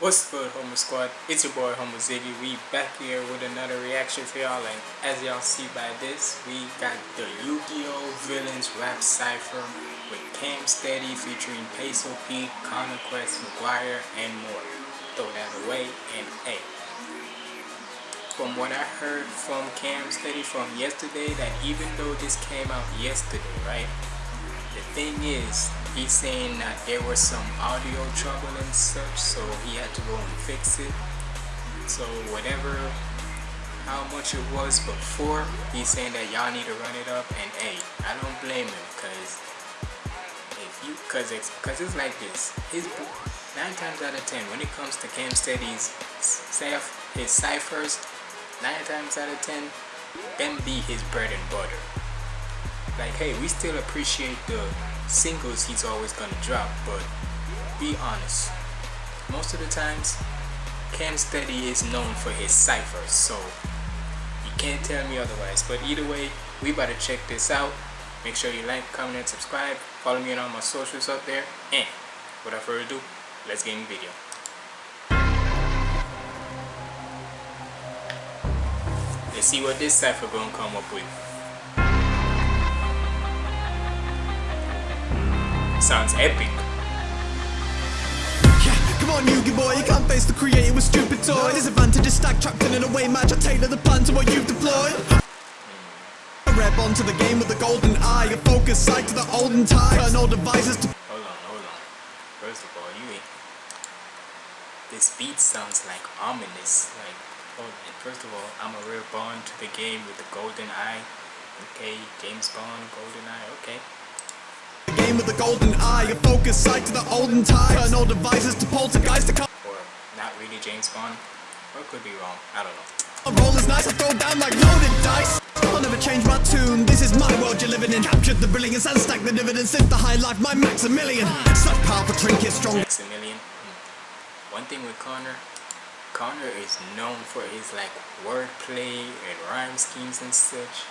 What's good, Homo Squad? It's your boy, Homo Ziggy. We back here with another reaction for y'all. And as y'all see by this, we got the Yu-Gi-Oh! Villains Rap Cypher with Cam Steady featuring Peso Pete, Connor Quest, McGuire, and more. Throw that away, and hey. From what I heard from Cam Steady from yesterday, that even though this came out yesterday, right? The thing is, he's saying that there was some audio trouble and such so he had to go and fix it. So whatever how much it was before he's saying that y'all need to run it up and hey I don't blame him because if you because it's because it's like this. His nine times out of ten when it comes to Cam Steady's his ciphers nine times out of ten them be his bread and butter like hey we still appreciate the singles he's always gonna drop but be honest. Most of the times Cam Steady is known for his ciphers so you can't tell me otherwise. But either way we better check this out. Make sure you like comment and subscribe. Follow me on all my socials up there. And without further ado let's get in the video. Let's see what this cipher gonna come up with Sounds epic. Yeah, come on, Yugi boy, you can't face the creator with stupid toy. Disadvantages stack trapped in an away match. I tailor the plan to what you've deployed. A rep onto the game with a golden eye, a focus sight to the olden times. Turn all devices to. Hold on, hold on. First of all, you. This beat sounds like ominous. Like, oh, hold on. First of all, I'm a real bond to the game with the golden eye. Okay, James Bond, golden eye. Okay game with a golden eye, a focus sight to the olden times. Turn all devices to poltergeist to come. Or not really James Bond. Or could be wrong. I don't know. A roll is nice, I throw down like loaded dice. I'll never change my tune. This is my world you're living in. Captured the brilliance and stack the dividends. Since the high life, my Maximilian. Such powerful trinkets, strong. Maximilian. Hmm. One thing with Connor, Connor is known for his like wordplay and rhyme schemes and such.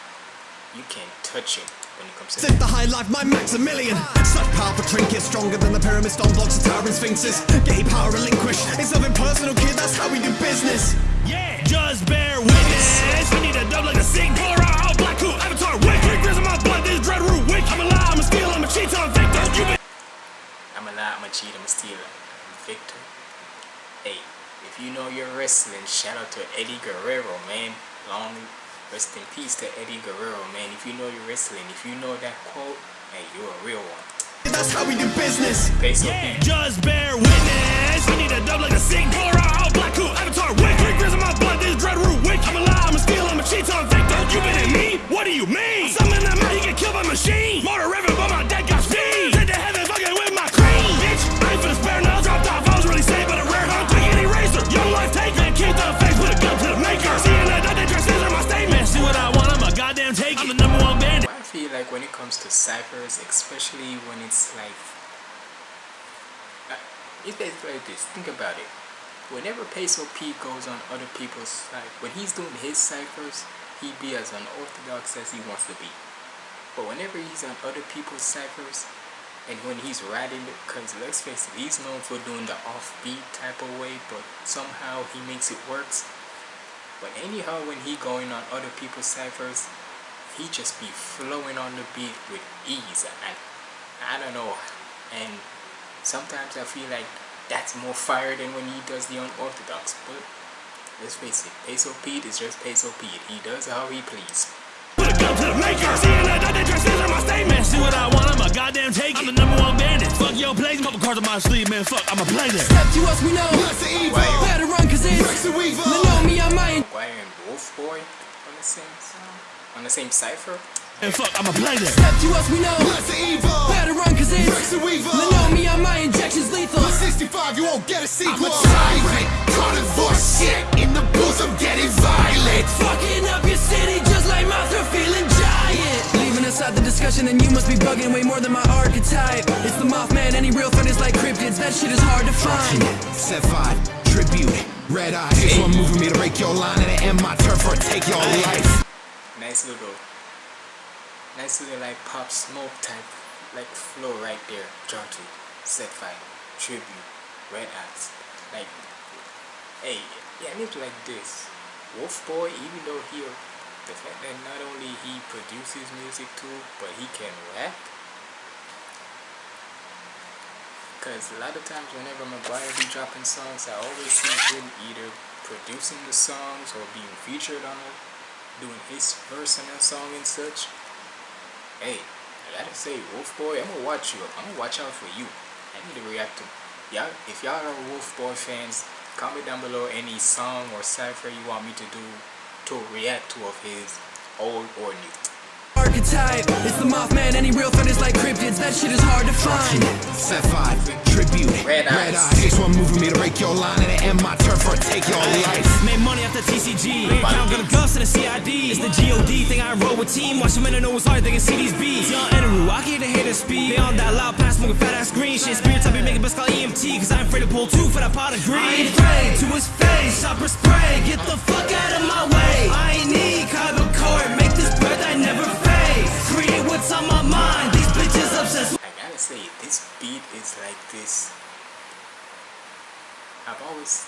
You can't touch him when it comes to Sit the high life, my Maximilian. Such powerful trinkets, stronger than the pyramid stone blocks of towering sphinxes. Getting power relinquished, it's nothing personal kid, that's how we do business. Yeah, just bear witness. We need a dub like a sick Polar all black cool avatar wick Three grills in my blood, this dread root wick I'm a lie, I'm a steal, I'm a cheat, I'm a victor. you been I'm a lie, I'm a cheat, I'm a steal, I'm a victor. Hey, if you know your wrestling, shout out to Eddie Guerrero, man. Long Rest in peace to Eddie Guerrero, man. If you know your wrestling, if you know that quote, hey, you're a real one. That's how we do business. Face yeah, just bear witness. We need a dub like a sick polar all black cool avatar wick. Three grills in my blood, this dread root wick. I'm a lie, I'm a steal, I'm a cheat, I'm victor. You been in me? What do you mean? Summon them out, you get killed by machine. Motor revving, but my dead comes to ciphers, especially when it's like, uh, it's basically like this. Think about it. Whenever Peso Pete goes on other people's side, when he's doing his ciphers, he be as unorthodox as he wants to be. But whenever he's on other people's ciphers, and when he's writing it, because let's face it, he's known for doing the offbeat type of way, but somehow he makes it works. But anyhow, when he going on other people's ciphers, he just be flowing on the beat with ease. And I don't know. And sometimes I feel like that's more fire than when he does the unorthodox. But let's face it, Peso Pete is just Peso Pete. He does how he please. Put a gun to the maker. Seeing that, that, that, my statement. See what I want, I'm a goddamn take. I'm the number one bandit. Fuck your plays, couple cards on my sleeve, man. Fuck, I'ma play this. Step to us, we know. Better run, cause it's. They know me, I'm mine. McGuire and Wolf Boy on the same song, on the same cipher. And fuck, I'ma play this. Step to us, we know. Better run, cause it's. They know me, I'm my injections lethal. 65, you won't get a sequel. I'm a tyrant, carnivore shit. In the booth, I'm getting violent. Fucking up your city just like Mothra feeling giant. Leaving aside the discussion, then you must be bugging way more than my archetype. It's the Mothman, any real fan is like cryptids. That shit is hard to find. Set five, tribute. Red eye. hey. one move for me to break your line and end my turf or take your life. Nice little, nice little like pop smoke type, like flow right there. Jaunty, set fire tribute, red eyes. Like, hey, yeah, it like this. Wolf Boy, even though he, the fact that not only he produces music too, but he can rap. Cause a lot of times whenever McGuire be dropping songs, I always see him either producing the songs or being featured on it, doing his verse on a song and such. Hey, I gotta say, Wolf Boy, I'm gonna watch you. I'm gonna watch out for you. I need to react to y'all. If y'all are Wolf Boy fans, comment down below any song or cipher you want me to do to react to of his, old or new. Archetype, it's the Mothman. Any real threat is like cryptids. That shit is hard to find. Set five, tribute. Red eyes. This one moving me to break your line and end my turf or take your life. Made money off the TCG. Bank account got a gus and a CID. It's the GOD thing I roll with team. Watch them in the know it's hard, they can see these beats. Young Enru, I get the hater speed. They on that loud pass, smoking fat ass green shit. Spirit type, be making best call EMT. Cause I'm afraid to pull two for that pot of greed. I ain't afraid to his face. Chopper spray. Get the fuck out of my way. I ain't need Kyber court. Make this breath I never fade. Create what's on my mind. These bitches obsessed I gotta say, this beat is like this. I've always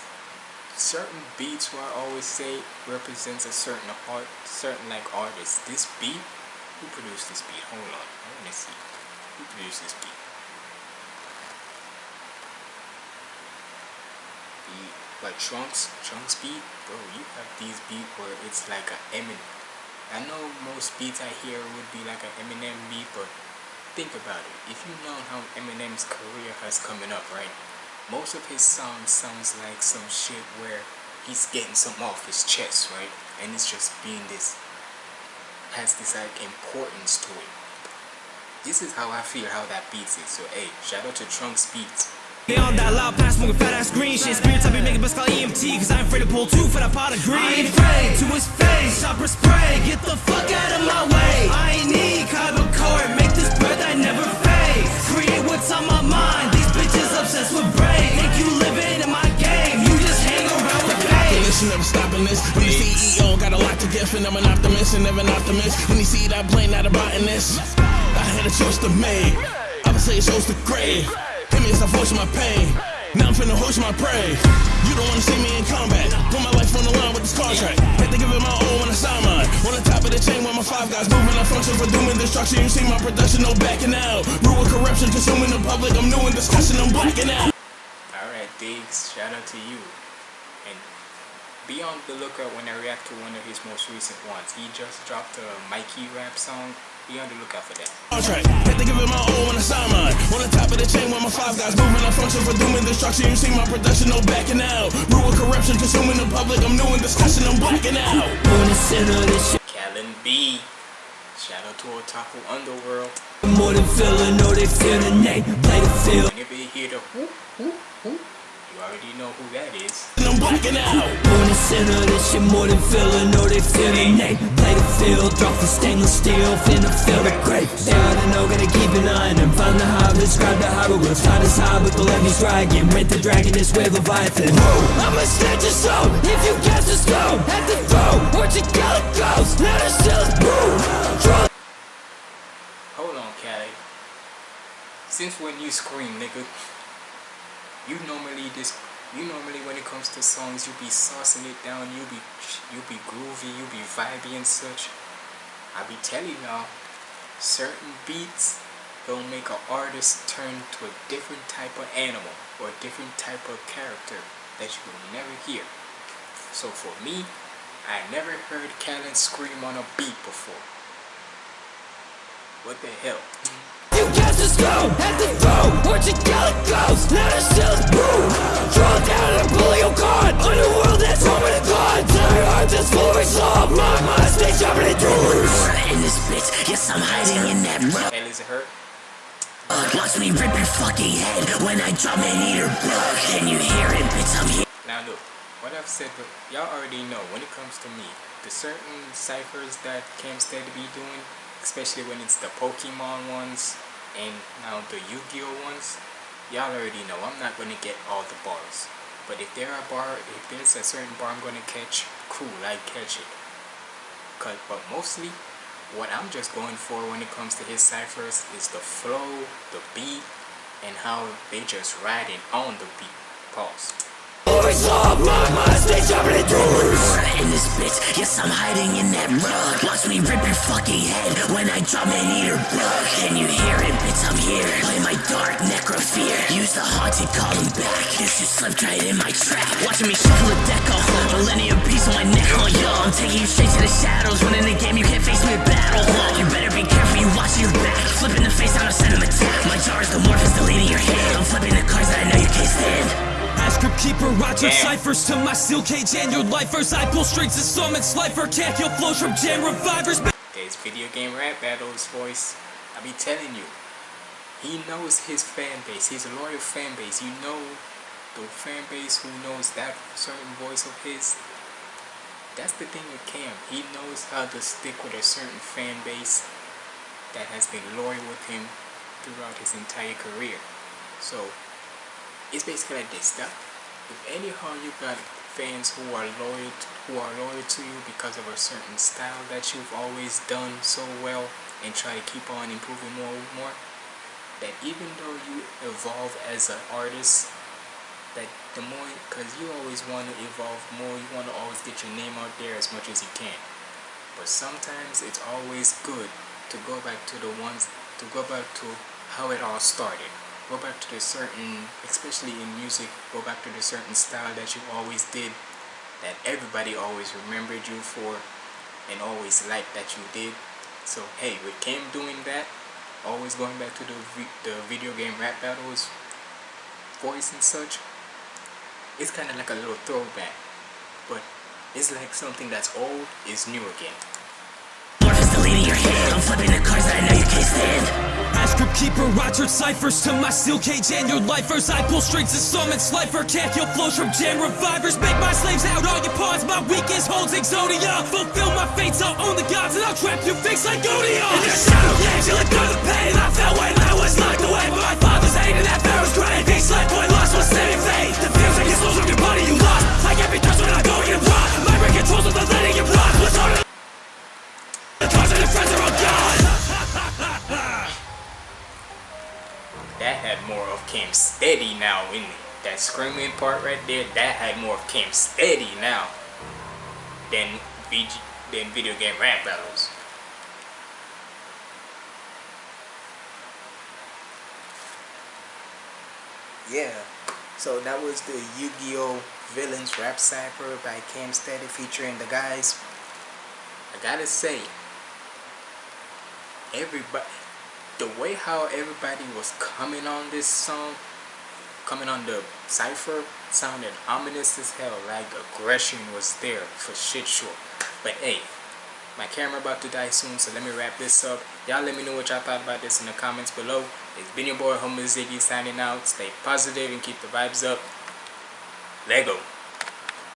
certain beats where I always say represents a certain art, certain like artist. This beat, who produced this beat? Hold on, I wanna see. Who produced this beat? Beat, like Trunks, Trunks beat, bro. You have these beat where it's like a Eminem. I know most beats I hear would be like an Eminem beat, but think about it. If you know how Eminem's career has coming up, right? Most of his songs sounds like some shit where he's getting something off his chest, right? And it's just being this has this like importance to it. This is how I feel how that beats it. So hey, shout out to Trunks Beats. They on that loud pass, smoking fat ass green shit. Spirit type, be making best call EMT. Cause I'm afraid to pull two for that pot of greed. I ain't afraid to his face. Chopper spray. Get the fuck out of my way. I ain't need Kyber court. Make this breath I never fade. Create what's on my mind. These bitches obsessed with brain. Think you living in my game. You just hang around with pain. Listen, never stopping this. When the CEO got a lot to give, and I'm an optimist and never an optimist. When you see that plane out of botanist, I had a choice to make. I would say it shows the grave. Hit me as I voice my pain. Now I'm finna hoist my prey. You don't wanna see me in combat. Put my life on the line with this contract. Had to give it my all when I sign mine. On the top of the chain with my five guys moving. I function for doom and destruction. You see my production, no backing out. Rule of corruption, consuming the public. I'm new in discussion, I'm blacking out. Alright, Diggs, shout out to you. And be on the lookout when I react to one of his most recent ones. He just dropped a Mikey rap song. Be on the lookout for that. contract. Had to give it my all when I sign mine. On the top of the chain with my five guys moving. I function for doom and destruction. You see my production, no backing out. Rule of corruption, consuming the public. I'm new in discussion, I'm blacking out. On the center of this shit. Callon B. Shout out to Otaku Underworld. More than feeling, know they feel the name. Play the field. Whenever you hear the whoop, whoop, whoop, you already know who that is. Out. The center of this shit, more than they. Play the field, drop the stainless steel, finna feel the oughta know, gotta keep an eye on them. Find the the the. With the dragon, this Leviathan. I'ma snatch your soul, if you a stone at the throne. Boom. Hold on, Caddy Since when you scream, nigga, you normally this, you normally when it comes to songs, you be saucing it down, you be, you be groovy, you be vibey and such. I be telling y'all, certain beats will make an artist turn to a different type of animal or a different type of character that you will never hear. So for me, I never heard Callon scream on a beat before. What the hell? You cast a stone at the throne What you got ghost Now the shell is boom down and bully your god Underworld that's home of the gods. Our heart is full of resolve My mind stays sharper than yours In this bitch Yes I'm hiding in that mud Hell is it hurt? Uh, watch me rip your fucking head When I drop and eat her blood Can you hear it bitch? I'm here. Now look, what I've said, but y'all already know when it comes to me, the certain ciphers that Camstead be doing, especially when it's the Pokemon ones and now the Yu-Gi-Oh ones, y'all already know I'm not gonna get all the bars. But if there are bar, if there's a certain bar I'm gonna catch, cool, I catch it. Cause, but mostly, what I'm just going for when it comes to his ciphers is the flow, the beat, and how they just riding on the beat. Pause. Stop my mind, stay doors in this bitch. Yes, I'm hiding in that rug. Watch me rip your fucking head when I drop an eater bug. Can you hear it, bitch? I'm here. Play my dark necrofear. Use the haunted, call him back. Guess you slipped right in my trap. Watching me shuffle a deck on millennium piece on my neck, oh yo. I'm taking you straight to the shadows. When in the game, you can't face me in battle. You better Damn. ciphers to my steel cage and your lifers. I pull strings and summon slifer. Can't kill flows from jam revivers. There's video game rap battles voice. I be telling you. He knows his fan base. He's a loyal fan base. You know the fan base who knows that certain voice of his. That's the thing with Cam. He knows how to stick with a certain fan base that has been loyal with him throughout his entire career. So it's basically like this. That if anyhow you got fans who are loyal who are loyal to you because of a certain style that you've always done so well and try to keep on improving more and more that even though you evolve as an artist that the more because you always want to evolve more you want to always get your name out there as much as you can. But sometimes it's always good to go back to the ones to go back to how it all started go back to the certain especially in music go back to the certain style that you always did that everybody always remembered you for and always liked that you did so hey with Kim doing that always going back to the, the video game rap battles voice and such it's kind of like a little throwback but it's like something that's old is new again. I'm flipping the cards that I know you can't stand. Ask Crypt Keeper, Roger ciphers to my steel cage and your lifers. I pull strings and summon slifer. Can't kill flows from jam revivers. Make my slaves out all your pawns. My weakest holds Exodia. Fulfill my fates, I'll own the gods and I'll trap you fix like Odia. In the shadow you let go the pain. I fell when I was locked away, but my father's hate and that pharaoh's grave. He slept boy lost was saving faith. The feels like it's souls of your body you lost. I can't be touched when I go in rock. My brain controls with the letting you block. What's on the cause the friends are that had more of Cam Steady now in it. That screaming part right there, that had more of Cam Steady now than VG, than video game rap battles. Yeah, so that was the Yu-Gi-Oh! Villains Rap Cypher by Cam Steady featuring the guys. I gotta say, everybody the way how everybody was coming on this song coming on the cipher sounded ominous as hell like aggression was there for shit sure. But hey my camera about to die soon so let me wrap this up. Y'all let me know what y'all thought about this in the comments below. It's been your boy Homo Ziggy signing out. Stay positive and keep the vibes up. Lego